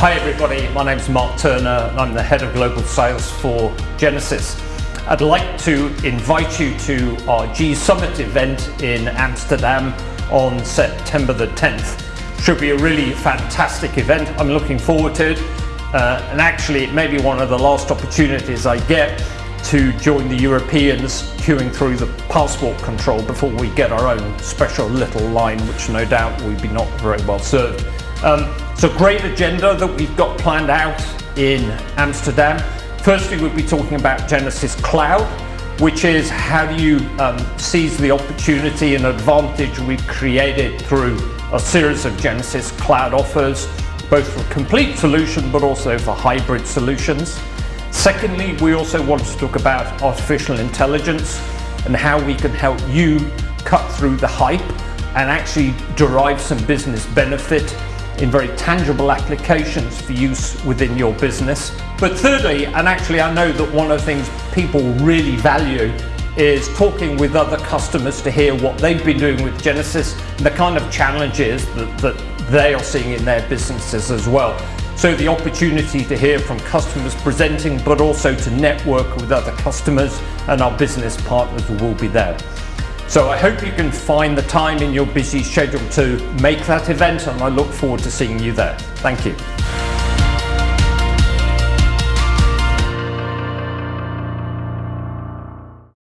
Hi everybody, my name is Mark Turner and I'm the Head of Global Sales for Genesys. I'd like to invite you to our G Summit event in Amsterdam on September the 10th. Should be a really fantastic event. I'm looking forward to it. Uh, and actually it may be one of the last opportunities I get to join the Europeans queuing through the passport control before we get our own special little line, which no doubt we'd be not very well served. Um, it's a great agenda that we've got planned out in Amsterdam. Firstly, we'll be talking about Genesys Cloud, which is how do you um, seize the opportunity and advantage we've created through a series of Genesys Cloud offers, both for complete solution but also for hybrid solutions. Secondly, we also want to talk about artificial intelligence and how we can help you cut through the hype and actually derive some business benefit in very tangible applications for use within your business. But thirdly, and actually I know that one of the things people really value is talking with other customers to hear what they've been doing with Genesys and the kind of challenges that, that they are seeing in their businesses as well. So the opportunity to hear from customers presenting, but also to network with other customers and our business partners will be there. So I hope you can find the time in your busy schedule to make that event and I look forward to seeing you there. Thank you.